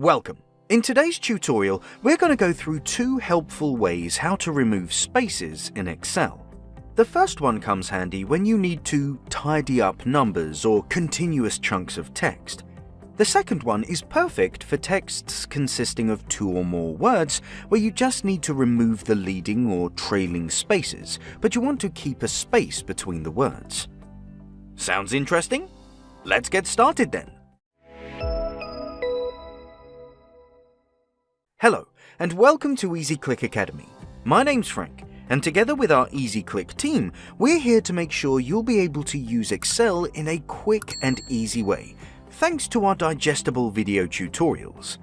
Welcome. In today's tutorial, we're going to go through two helpful ways how to remove spaces in Excel. The first one comes handy when you need to tidy up numbers or continuous chunks of text. The second one is perfect for texts consisting of two or more words where you just need to remove the leading or trailing spaces, but you want to keep a space between the words. Sounds interesting? Let's get started then. Hello, and welcome to EasyClick Academy. My name's Frank, and together with our EasyClick team, we're here to make sure you'll be able to use Excel in a quick and easy way, thanks to our digestible video tutorials.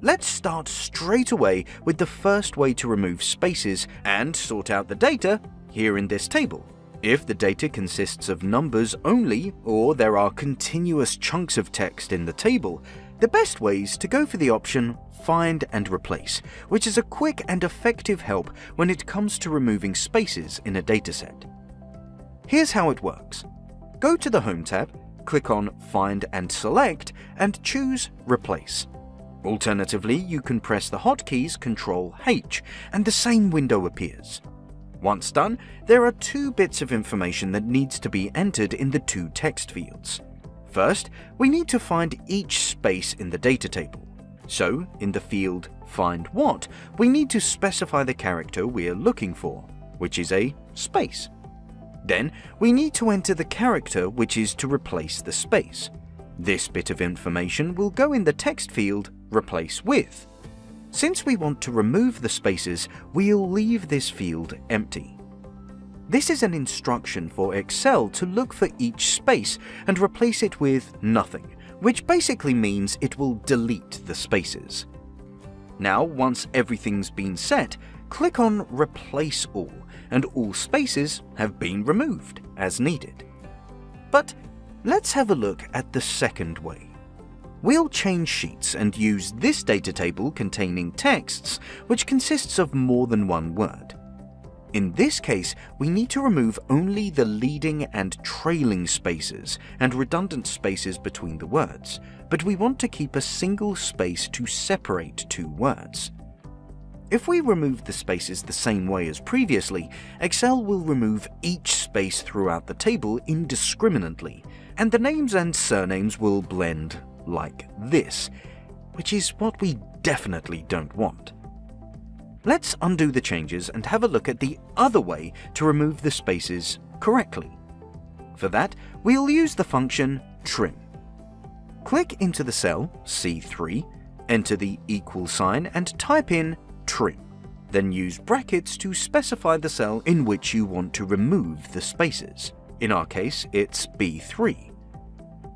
Let's start straight away with the first way to remove spaces and sort out the data here in this table. If the data consists of numbers only, or there are continuous chunks of text in the table, the best way is to go for the option Find and Replace, which is a quick and effective help when it comes to removing spaces in a dataset. Here's how it works. Go to the Home tab, click on Find and Select, and choose Replace. Alternatively, you can press the hotkeys Ctrl H and the same window appears. Once done, there are two bits of information that needs to be entered in the two text fields. First, we need to find each space in the data table. So, in the field Find What, we need to specify the character we're looking for, which is a space. Then, we need to enter the character which is to replace the space. This bit of information will go in the text field Replace With. Since we want to remove the spaces, we'll leave this field empty. This is an instruction for Excel to look for each space and replace it with nothing, which basically means it will delete the spaces. Now, once everything's been set, click on Replace All, and all spaces have been removed as needed. But let's have a look at the second way. We'll change sheets and use this data table containing texts which consists of more than one word. In this case, we need to remove only the leading and trailing spaces and redundant spaces between the words, but we want to keep a single space to separate two words. If we remove the spaces the same way as previously, Excel will remove each space throughout the table indiscriminately, and the names and surnames will blend like this, which is what we definitely don't want. Let's undo the changes and have a look at the other way to remove the spaces correctly. For that, we'll use the function trim. Click into the cell C3, enter the equal sign and type in trim. Then use brackets to specify the cell in which you want to remove the spaces. In our case, it's B3.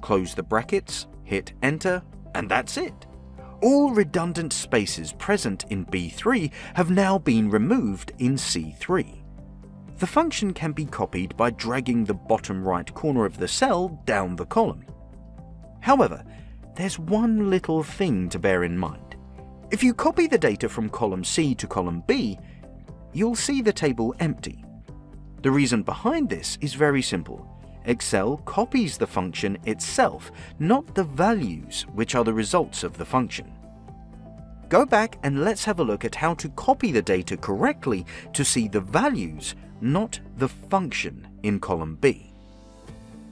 Close the brackets hit enter, and that's it. All redundant spaces present in B3 have now been removed in C3. The function can be copied by dragging the bottom right corner of the cell down the column. However, there's one little thing to bear in mind. If you copy the data from column C to column B, you'll see the table empty. The reason behind this is very simple. Excel copies the function itself, not the values which are the results of the function. Go back and let's have a look at how to copy the data correctly to see the values, not the function in column B.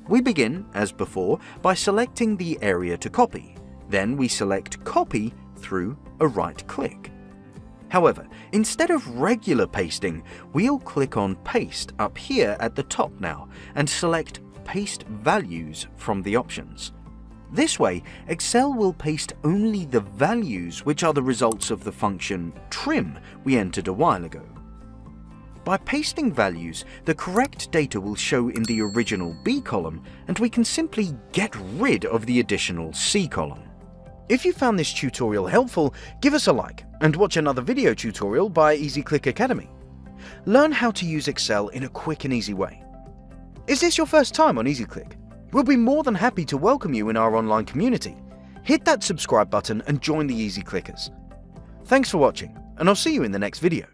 We begin, as before, by selecting the area to copy. Then we select Copy through a right click. However, instead of regular pasting, we'll click on Paste up here at the top now and select paste values from the options. This way, Excel will paste only the values which are the results of the function trim we entered a while ago. By pasting values, the correct data will show in the original B column and we can simply get rid of the additional C column. If you found this tutorial helpful, give us a like and watch another video tutorial by EasyClick Academy. Learn how to use Excel in a quick and easy way. Is this your first time on EasyClick? We'll be more than happy to welcome you in our online community. Hit that subscribe button and join the Easy Clickers. Thanks for watching, and I'll see you in the next video.